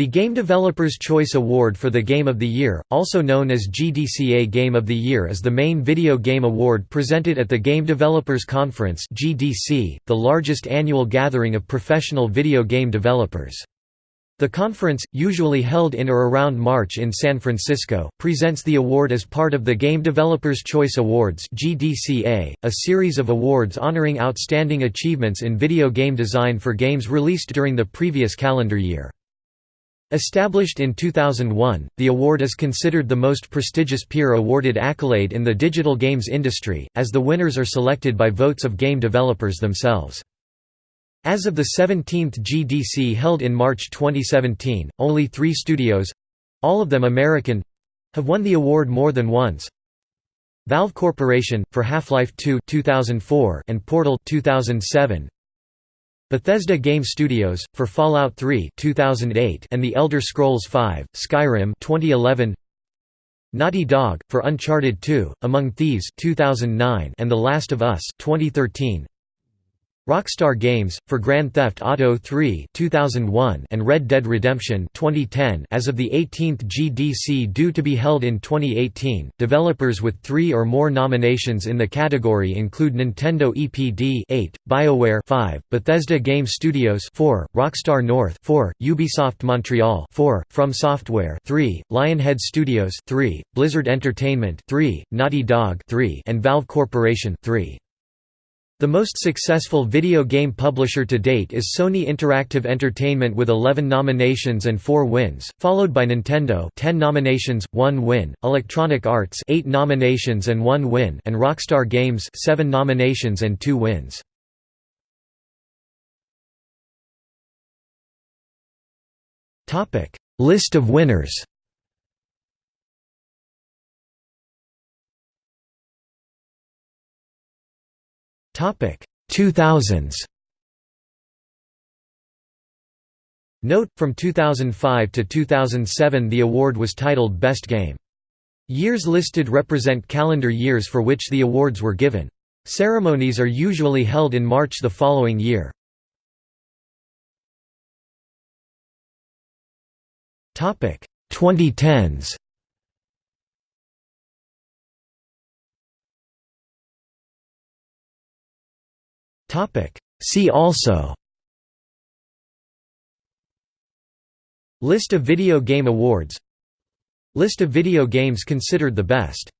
The Game Developers Choice Award for the Game of the Year, also known as GDCA Game of the Year is the main video game award presented at the Game Developers Conference the largest annual gathering of professional video game developers. The conference, usually held in or around March in San Francisco, presents the award as part of the Game Developers Choice Awards a series of awards honoring outstanding achievements in video game design for games released during the previous calendar year. Established in 2001, the award is considered the most prestigious peer-awarded accolade in the digital games industry, as the winners are selected by votes of game developers themselves. As of the 17th GDC held in March 2017, only three studios—all of them American—have won the award more than once. Valve Corporation, for Half-Life 2 2004 and Portal 2007, Bethesda Game Studios for Fallout 3 2008 and The Elder Scrolls V: Skyrim 2011. Naughty Dog for Uncharted 2: Among Thieves 2009 and The Last of Us 2013. Rockstar Games for Grand Theft Auto 3 2001 and Red Dead Redemption 2010 as of the 18th GDC due to be held in 2018. Developers with 3 or more nominations in the category include Nintendo EPD 8, BioWare 5, Bethesda Game Studios 4, Rockstar North 4, Ubisoft Montreal 4, From Software 3, Lionhead Studios 3, Blizzard Entertainment 3, Naughty Dog 3 and Valve Corporation 3. The most successful video game publisher to date is Sony Interactive Entertainment with 11 nominations and 4 wins, followed by Nintendo 10 nominations, 1 win, Electronic Arts 8 nominations and 1 win and Rockstar Games 7 nominations and 2 wins. List of winners Topic 2000s. Note from 2005 to 2007 the award was titled Best Game. Years listed represent calendar years for which the awards were given. Ceremonies are usually held in March the following year. Topic 2010s. Topic. See also. List of video game awards. List of video games considered the best